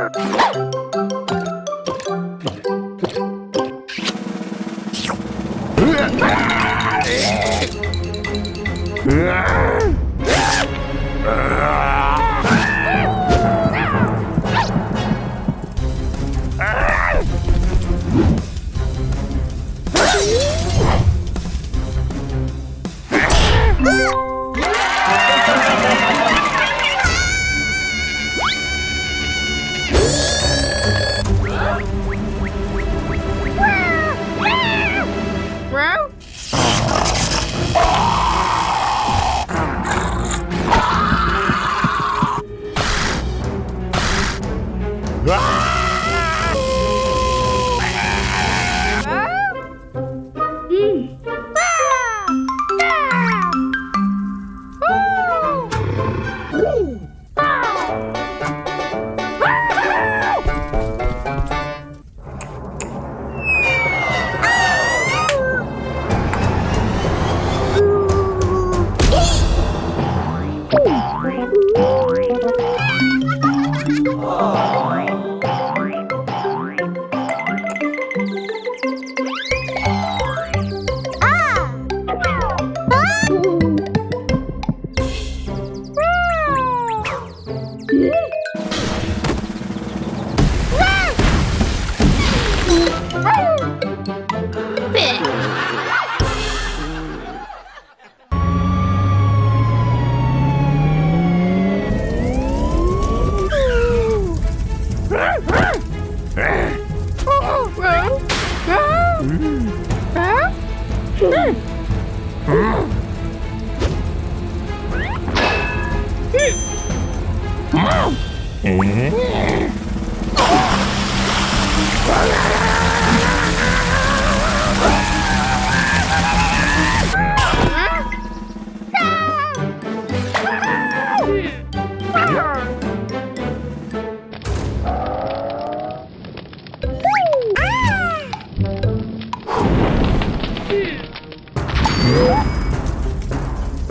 Ah!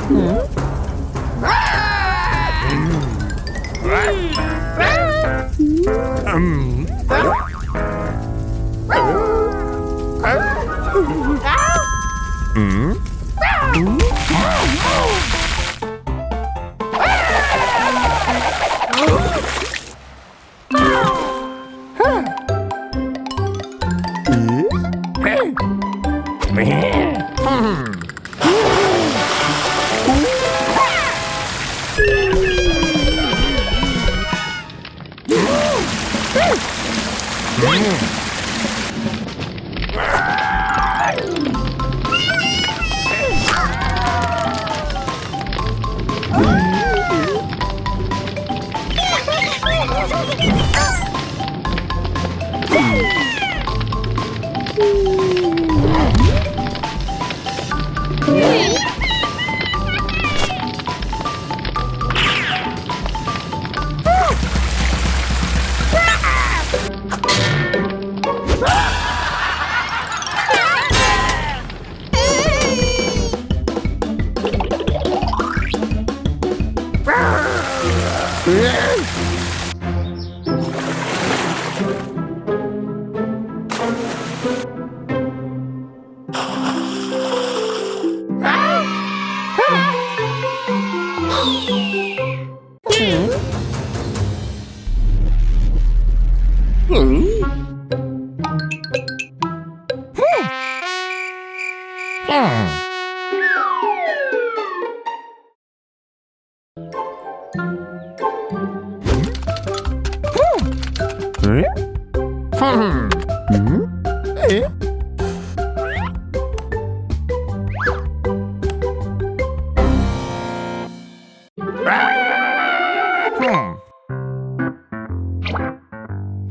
Mm-hmm.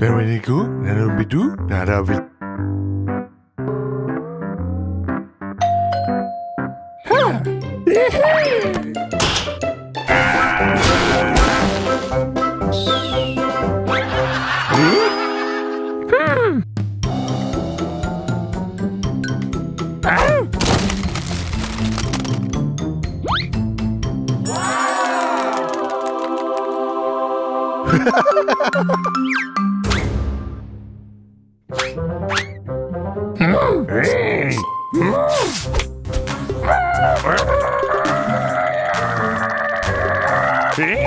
Bienvenue, nous sommes Bidou, nous sommes Mm-hmm.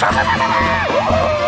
Ha ha ha ha!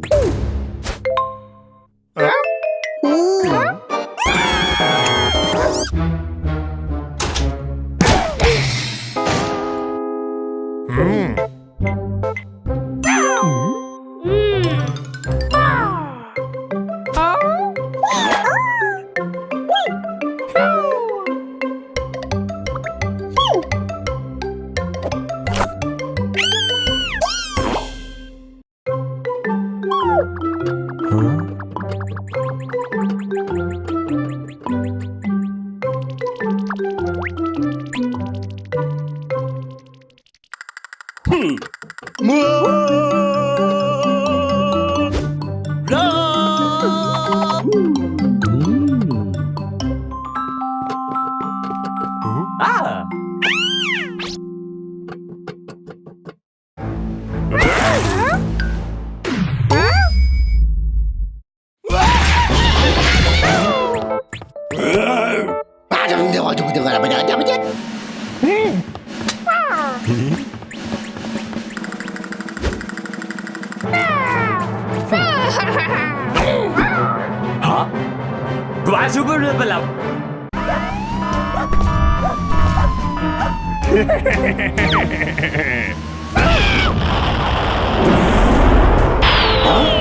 Hum. huh?